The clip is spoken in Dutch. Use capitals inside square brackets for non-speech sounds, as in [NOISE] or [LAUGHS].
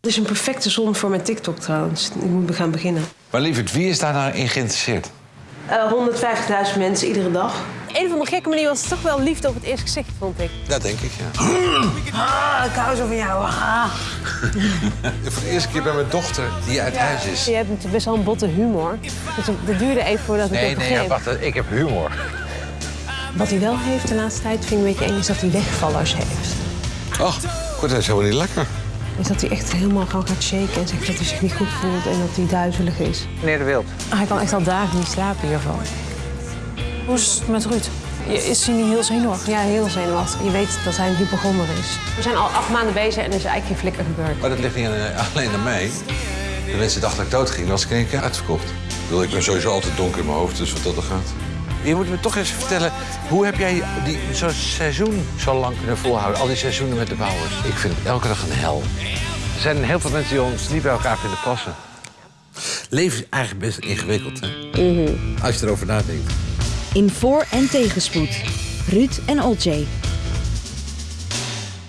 Het is een perfecte zon voor mijn TikTok trouwens. Ik moet gaan beginnen. Maar lieverd, wie is daar nou in geïnteresseerd? Eh 150.000 mensen iedere dag. Een of andere gekke manier was het toch wel liefde op het eerste gezicht, vond ik. Dat denk ik, ja. Ah, ik hou zo van jou. Ah. [LAUGHS] Voor de eerste keer bij mijn dochter die uit huis is. Je hebt natuurlijk best wel een botte humor. Dus het duurde even voordat ik Nee, het nee, ja, wacht, ik heb humor. Wat hij wel heeft de laatste tijd, vind ik een beetje eng, is dat hij wegvallers heeft. Ach, goed, dat is helemaal niet lekker. Is dat hij echt helemaal gewoon gaat shaken en zegt dat hij zich niet goed voelt en dat hij duizelig is. Meneer De Wild. Hij kan echt al dagen niet slapen hiervan. Hoe is het met Ruud? Is hij niet heel zenuwachtig? Ja, heel zenuwachtig. Je weet dat hij een hypochonder is. We zijn al acht maanden bezig en er is eigenlijk geen flikker gebeurd. Maar dat ligt niet alleen aan mij. De mensen dachten dat ik dood ging, was ik in één keer uitverkocht. Ik bedoel, ik ben sowieso altijd donker in mijn hoofd, dus wat dat er gaat. Je moet me toch eens vertellen, hoe heb jij die, zo'n seizoen zo lang kunnen volhouden? Al die seizoenen met de bouwers. Ik vind het elke dag een hel. Er zijn heel veel mensen die ons niet bij elkaar vinden passen. Leven is eigenlijk best ingewikkeld, hè? Als je erover nadenkt. In voor- en tegenspoed. Ruud en Olcay.